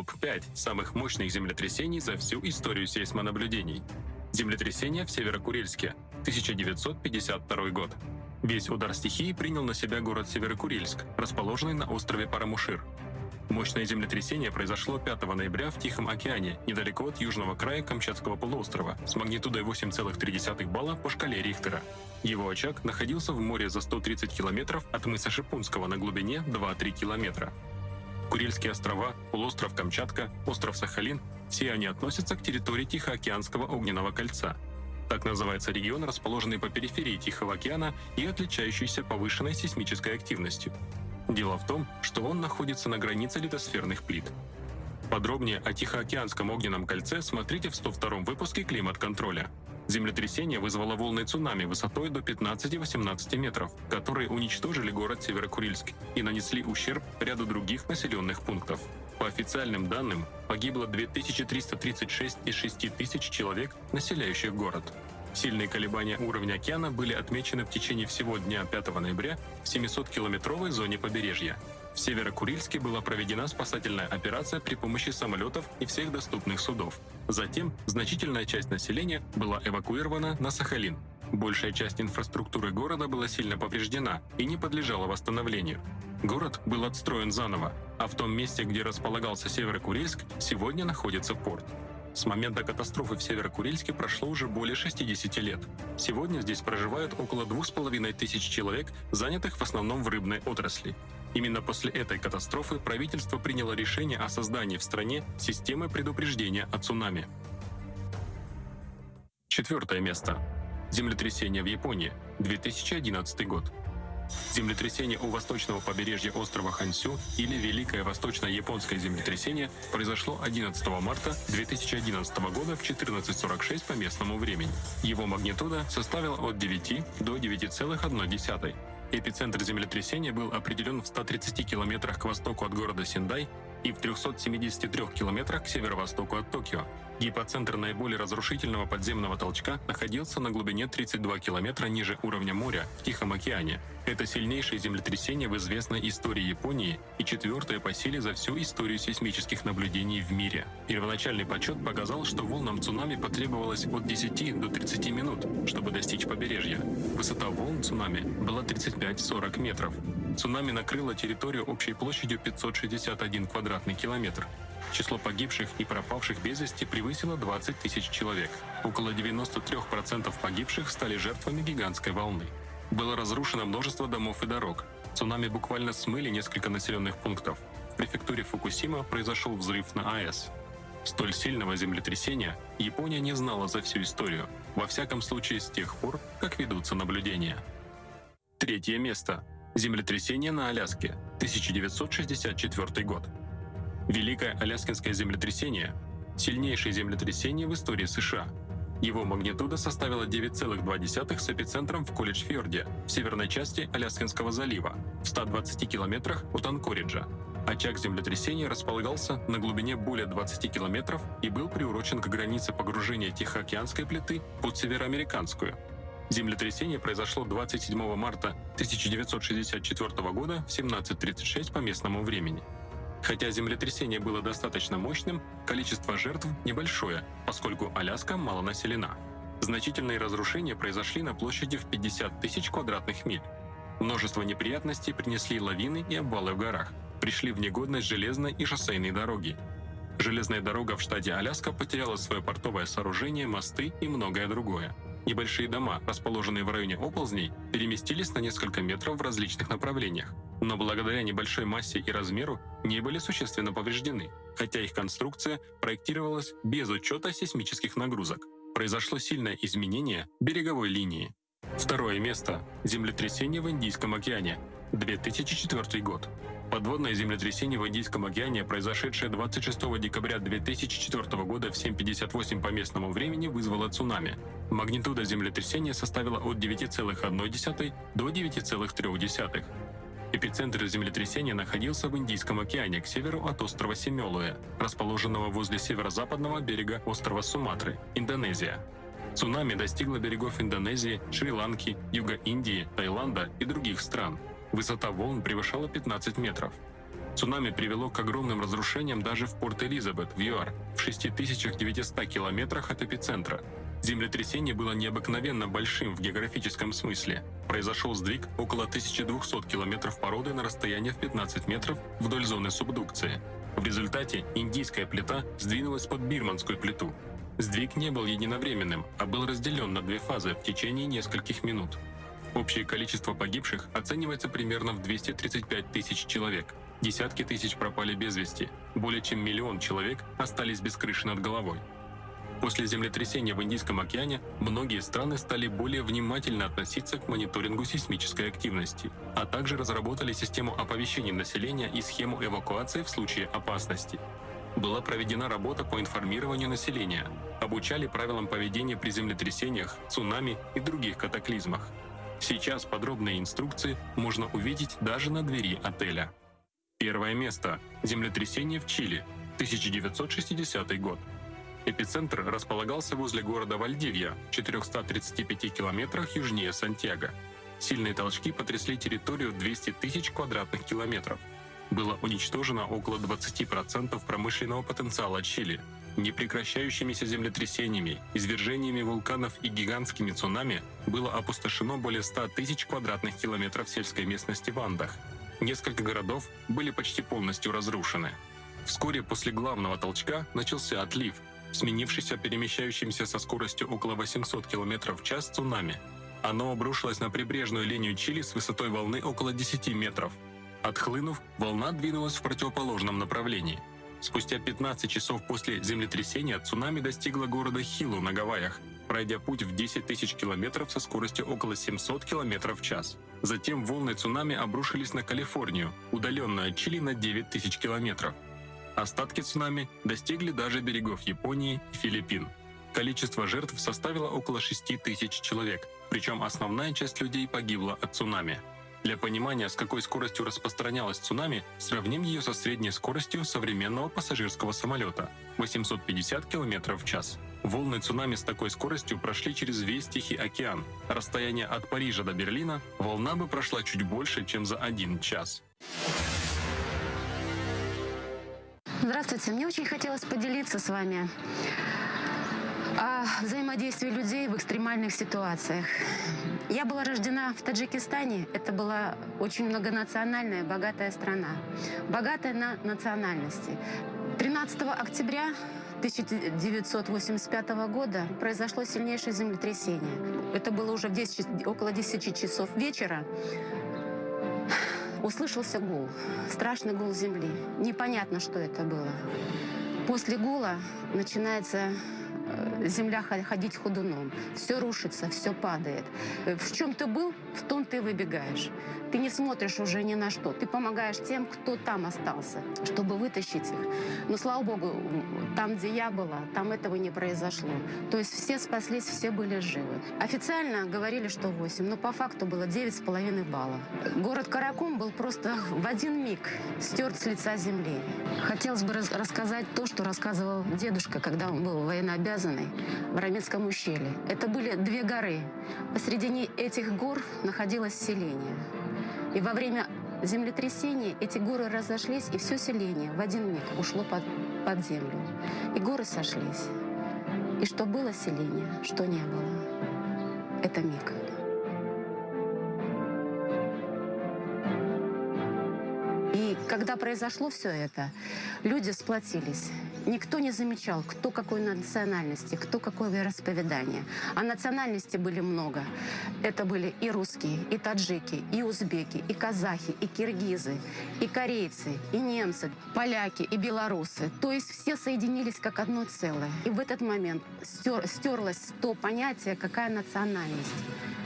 Топ-5 самых мощных землетрясений за всю историю сейсмонаблюдений. Землетрясение в Северокурильске, 1952 год. Весь удар стихии принял на себя город Северокурильск, расположенный на острове Парамушир. Мощное землетрясение произошло 5 ноября в Тихом океане, недалеко от южного края Камчатского полуострова, с магнитудой 8,3 балла по шкале Рихтера. Его очаг находился в море за 130 километров от мыса Шипунского на глубине 2-3 километра. Курильские острова, полуостров Камчатка, остров Сахалин – все они относятся к территории Тихоокеанского огненного кольца. Так называется регион, расположенный по периферии Тихого океана и отличающийся повышенной сейсмической активностью. Дело в том, что он находится на границе литосферных плит. Подробнее о Тихоокеанском огненном кольце смотрите в 102 выпуске «Климат-контроля». Землетрясение вызвало волны цунами высотой до 15-18 метров, которые уничтожили город Северокурильск и нанесли ущерб ряду других населенных пунктов. По официальным данным, погибло 2336 из 6000 человек, населяющих город. Сильные колебания уровня океана были отмечены в течение всего дня 5 ноября в 700-километровой зоне побережья. В Северокурильске была проведена спасательная операция при помощи самолетов и всех доступных судов. Затем значительная часть населения была эвакуирована на Сахалин. Большая часть инфраструктуры города была сильно повреждена и не подлежала восстановлению. Город был отстроен заново, а в том месте, где располагался Северокурильск, сегодня находится порт. С момента катастрофы в Северокурильске прошло уже более 60 лет. Сегодня здесь проживают около 2500 человек, занятых в основном в рыбной отрасли. Именно после этой катастрофы правительство приняло решение о создании в стране системы предупреждения о цунами. Четвертое место. Землетрясение в Японии, 2011 год. Землетрясение у восточного побережья острова Хансю или Великое Восточно-Японское землетрясение произошло 11 марта 2011 года в 14.46 по местному времени. Его магнитуда составила от 9 до 9,1. Эпицентр землетрясения был определен в 130 километрах к востоку от города Синдай и в 373 километрах к северо-востоку от Токио. Гипоцентр наиболее разрушительного подземного толчка находился на глубине 32 километра ниже уровня моря в Тихом океане. Это сильнейшее землетрясение в известной истории Японии и четвертое по силе за всю историю сейсмических наблюдений в мире. Первоначальный подсчет показал, что волнам цунами потребовалось от 10 до 30 минут, чтобы достичь побережья. Высота волн цунами была 35-40 метров. Цунами накрыло территорию общей площадью 561 квадратный километр. Число погибших и пропавших без вести превысило 20 тысяч человек. Около 93% погибших стали жертвами гигантской волны. Было разрушено множество домов и дорог. Цунами буквально смыли несколько населенных пунктов. В префектуре Фукусима произошел взрыв на АЭС. Столь сильного землетрясения Япония не знала за всю историю, во всяком случае с тех пор, как ведутся наблюдения. Третье место. Землетрясение на Аляске, 1964 год. Великое Аляскинское землетрясение – сильнейшее землетрясение в истории США. Его магнитуда составила 9,2 с эпицентром в Колледж-Фьорде, в северной части Аляскинского залива, в 120 километрах от Анкориджа. Очаг землетрясения располагался на глубине более 20 километров и был приурочен к границе погружения Тихоокеанской плиты под североамериканскую. Землетрясение произошло 27 марта 1964 года в 17.36 по местному времени. Хотя землетрясение было достаточно мощным, количество жертв небольшое, поскольку Аляска мало населена. Значительные разрушения произошли на площади в 50 тысяч квадратных миль. Множество неприятностей принесли лавины и обвалы в горах. Пришли в негодность железной и шоссейной дороги. Железная дорога в штате Аляска потеряла свое портовое сооружение, мосты и многое другое. Небольшие дома, расположенные в районе оползней, переместились на несколько метров в различных направлениях но благодаря небольшой массе и размеру не были существенно повреждены, хотя их конструкция проектировалась без учета сейсмических нагрузок. Произошло сильное изменение береговой линии. Второе место – землетрясение в Индийском океане, 2004 год. Подводное землетрясение в Индийском океане, произошедшее 26 декабря 2004 года в 7.58 по местному времени, вызвало цунами. Магнитуда землетрясения составила от 9,1 до 9,3. Эпицентр землетрясения находился в Индийском океане к северу от острова Семелуэ, расположенного возле северо-западного берега острова Суматры, Индонезия. Цунами достигло берегов Индонезии, Шри-Ланки, Юга Индии, Таиланда и других стран. Высота волн превышала 15 метров. Цунами привело к огромным разрушениям даже в Порт-Элизабет, в ЮАР, в 6900 километрах от эпицентра. Землетрясение было необыкновенно большим в географическом смысле. Произошел сдвиг около 1200 километров породы на расстояние в 15 метров вдоль зоны субдукции. В результате индийская плита сдвинулась под бирманскую плиту. Сдвиг не был единовременным, а был разделен на две фазы в течение нескольких минут. Общее количество погибших оценивается примерно в 235 тысяч человек. Десятки тысяч пропали без вести. Более чем миллион человек остались без крыши над головой. После землетрясения в Индийском океане многие страны стали более внимательно относиться к мониторингу сейсмической активности, а также разработали систему оповещения населения и схему эвакуации в случае опасности. Была проведена работа по информированию населения, обучали правилам поведения при землетрясениях, цунами и других катаклизмах. Сейчас подробные инструкции можно увидеть даже на двери отеля. Первое место. Землетрясение в Чили. 1960 год. Эпицентр располагался возле города Вальдивья, в 435 километрах южнее Сантьяго. Сильные толчки потрясли территорию 200 тысяч квадратных километров. Было уничтожено около 20% промышленного потенциала Чили, Непрекращающимися землетрясениями, извержениями вулканов и гигантскими цунами было опустошено более 100 тысяч квадратных километров сельской местности в Андах. Несколько городов были почти полностью разрушены. Вскоре после главного толчка начался отлив, сменившийся перемещающимся со скоростью около 800 км в час цунами. Оно обрушилось на прибрежную линию Чили с высотой волны около 10 метров. Отхлынув, волна двинулась в противоположном направлении – Спустя 15 часов после землетрясения цунами достигло города Хилу на Гавайях, пройдя путь в 10 тысяч километров со скоростью около 700 километров в час. Затем волны цунами обрушились на Калифорнию, удаленную от Чили на 9 тысяч километров. Остатки цунами достигли даже берегов Японии и Филиппин. Количество жертв составило около 6 тысяч человек, причем основная часть людей погибла от цунами. Для понимания, с какой скоростью распространялась цунами, сравним ее со средней скоростью современного пассажирского самолета – 850 км в час. Волны цунами с такой скоростью прошли через весь Тихий океан. Расстояние от Парижа до Берлина волна бы прошла чуть больше, чем за один час. Здравствуйте, мне очень хотелось поделиться с вами о взаимодействии людей в экстремальных ситуациях. Я была рождена в Таджикистане. Это была очень многонациональная, богатая страна. Богатая на национальности. 13 октября 1985 года произошло сильнейшее землетрясение. Это было уже в 10, около 10 часов вечера. Услышался гул, страшный гул земли. Непонятно, что это было. После гула начинается земля ходить ходуном. Все рушится, все падает. Э, в чем ты был, в том ты выбегаешь. Ты не смотришь уже ни на что. Ты помогаешь тем, кто там остался, чтобы вытащить их. Но, слава богу, там, где я была, там этого не произошло. То есть все спаслись, все были живы. Официально говорили, что 8, но по факту было 9,5 баллов. Город Каракум был просто в один миг стерт с лица земли. Хотелось бы рассказать то, что рассказывал дедушка, когда он был военнообязанный в Рамецком ущелье. Это были две горы. Посредине этих гор находилось селение. И во время землетрясения эти горы разошлись, и все селение в один миг ушло под, под землю. И горы сошлись. И что было селение, что не было. Это миг. И когда произошло все это, люди сплотились. Никто не замечал, кто какой национальности, кто какое вероисповедание. А национальности были много. Это были и русские, и таджики, и узбеки, и казахи, и киргизы, и корейцы, и немцы, поляки, и белорусы. То есть все соединились как одно целое. И в этот момент стер, стерлось то понятие, какая национальность.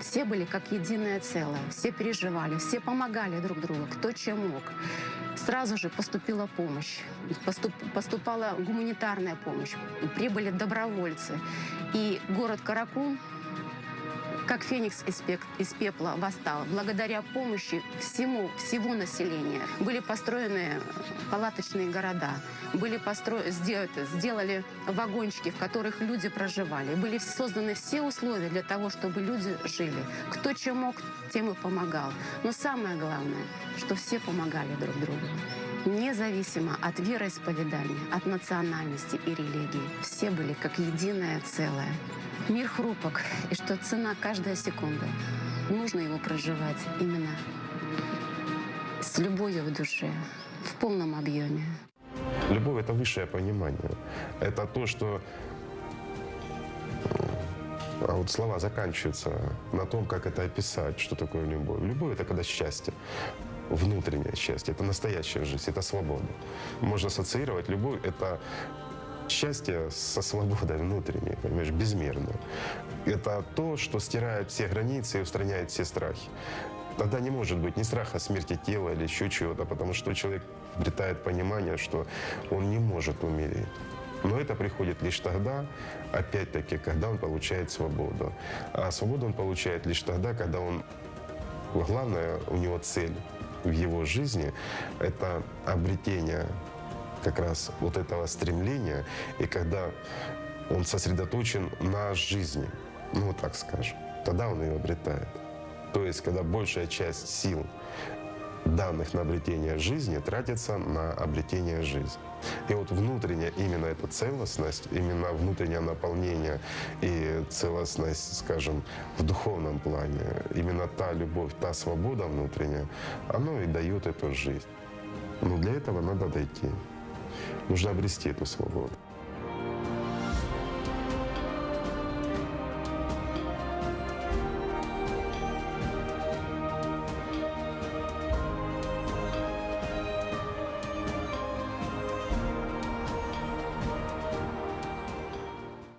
Все были как единое целое, все переживали, все помогали друг другу, кто чем мог. Сразу же поступила помощь, поступ, поступала гуманитарная помощь, прибыли добровольцы. И город Каракум как феникс из, пепла восстал. Благодаря помощи всему, всего населения были построены палаточные города, были постро... сделали вагончики, в которых люди проживали. Были созданы все условия для того, чтобы люди жили. Кто чем мог, тем и помогал. Но самое главное, что все помогали друг другу. Независимо от вероисповедания, от национальности и религии. Все были как единое целое. Мир хрупок, и что цена каждая секунда. Нужно его проживать именно с любовью в душе, в полном объеме. Любовь — это высшее понимание. Это то, что... А вот слова заканчиваются на том, как это описать, что такое любовь. Любовь — это когда счастье, внутреннее счастье, это настоящая жизнь, это свобода. Можно ассоциировать любовь — это счастье со свободой внутренней, понимаешь, безмерно. Это то, что стирает все границы и устраняет все страхи. Тогда не может быть ни страха смерти тела или еще чего-то, потому что человек обретает понимание, что он не может умереть. Но это приходит лишь тогда, опять-таки, когда он получает свободу. А свободу он получает лишь тогда, когда он... Главная у него цель в его жизни — это обретение как раз вот этого стремления, и когда он сосредоточен на жизни, ну вот так скажем, тогда он ее обретает. То есть, когда большая часть сил, данных на обретение жизни, тратится на обретение жизни. И вот внутренняя именно эта целостность, именно внутреннее наполнение и целостность, скажем, в духовном плане, именно та любовь, та свобода внутренняя, оно и дает эту жизнь. Но для этого надо дойти. Нужно обрести эту свободу.